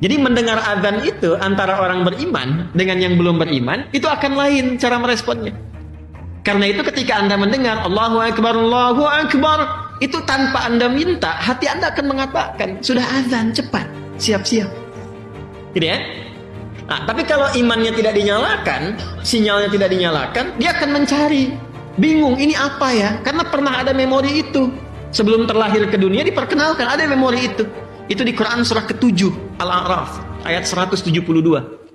Jadi mendengar azan itu antara orang beriman dengan yang belum beriman itu akan lain cara meresponnya. Karena itu ketika Anda mendengar Allahu Akbar, Allahu Akbar, itu tanpa Anda minta, hati Anda akan mengatakan, sudah azan, cepat, siap-siap. Gitu ya? Nah, tapi kalau imannya tidak dinyalakan, sinyalnya tidak dinyalakan, dia akan mencari. Bingung, ini apa ya? Karena pernah ada memori itu. Sebelum terlahir ke dunia diperkenalkan, ada memori itu. Itu di Quran surah ke-7 Al-A'raf ayat 172.